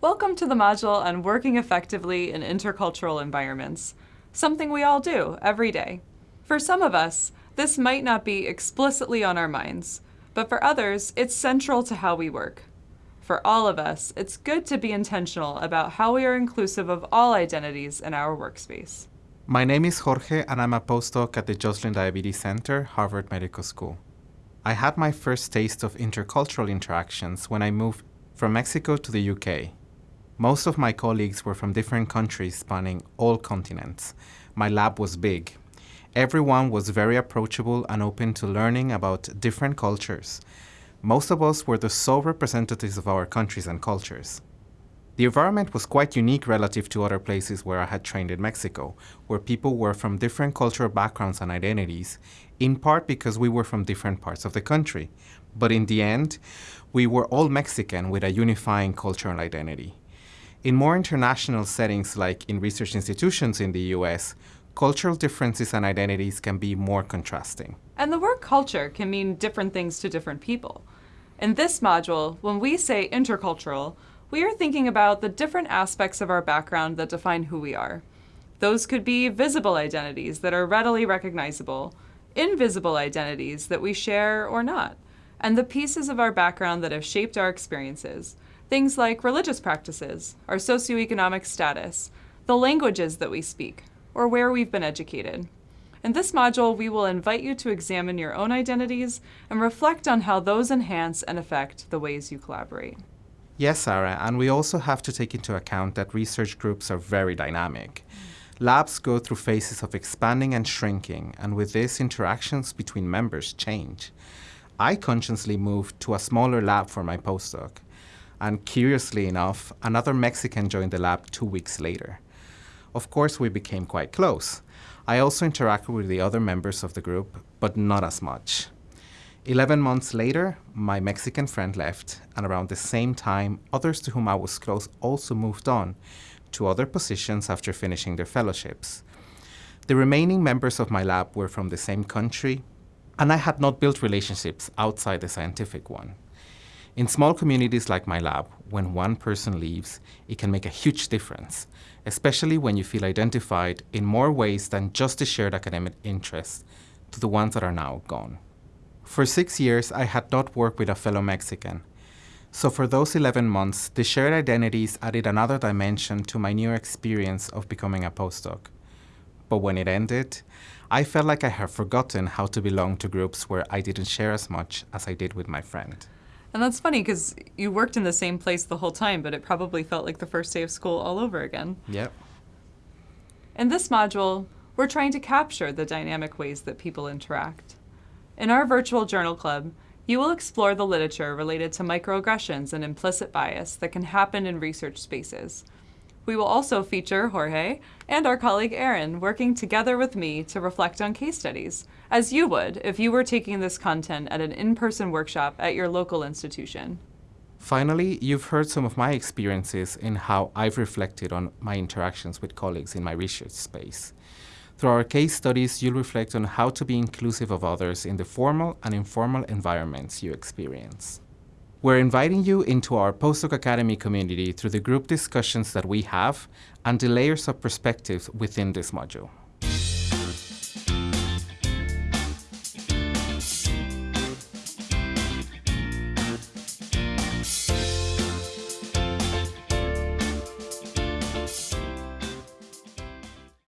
Welcome to the module on working effectively in intercultural environments, something we all do every day. For some of us, this might not be explicitly on our minds, but for others, it's central to how we work. For all of us, it's good to be intentional about how we are inclusive of all identities in our workspace. My name is Jorge and I'm a postdoc at the Joslin Diabetes Center, Harvard Medical School. I had my first taste of intercultural interactions when I moved from Mexico to the UK. Most of my colleagues were from different countries spanning all continents. My lab was big. Everyone was very approachable and open to learning about different cultures. Most of us were the sole representatives of our countries and cultures. The environment was quite unique relative to other places where I had trained in Mexico, where people were from different cultural backgrounds and identities, in part because we were from different parts of the country. But in the end, we were all Mexican with a unifying cultural identity. In more international settings, like in research institutions in the US, cultural differences and identities can be more contrasting. And the word culture can mean different things to different people. In this module, when we say intercultural, we are thinking about the different aspects of our background that define who we are. Those could be visible identities that are readily recognizable, invisible identities that we share or not, and the pieces of our background that have shaped our experiences, Things like religious practices, our socioeconomic status, the languages that we speak, or where we've been educated. In this module, we will invite you to examine your own identities and reflect on how those enhance and affect the ways you collaborate. Yes, Sarah, and we also have to take into account that research groups are very dynamic. Labs go through phases of expanding and shrinking, and with this, interactions between members change. I consciously moved to a smaller lab for my postdoc and curiously enough, another Mexican joined the lab two weeks later. Of course, we became quite close. I also interacted with the other members of the group, but not as much. Eleven months later, my Mexican friend left, and around the same time, others to whom I was close also moved on to other positions after finishing their fellowships. The remaining members of my lab were from the same country, and I had not built relationships outside the scientific one. In small communities like my lab, when one person leaves, it can make a huge difference, especially when you feel identified in more ways than just the shared academic interests to the ones that are now gone. For six years, I had not worked with a fellow Mexican. So for those 11 months, the shared identities added another dimension to my new experience of becoming a postdoc. But when it ended, I felt like I had forgotten how to belong to groups where I didn't share as much as I did with my friend. And that's funny because you worked in the same place the whole time, but it probably felt like the first day of school all over again. Yep. In this module, we're trying to capture the dynamic ways that people interact. In our virtual journal club, you will explore the literature related to microaggressions and implicit bias that can happen in research spaces, we will also feature Jorge and our colleague Aaron working together with me to reflect on case studies, as you would if you were taking this content at an in-person workshop at your local institution. Finally, you've heard some of my experiences in how I've reflected on my interactions with colleagues in my research space. Through our case studies, you'll reflect on how to be inclusive of others in the formal and informal environments you experience. We're inviting you into our Postdoc Academy community through the group discussions that we have and the layers of perspectives within this module.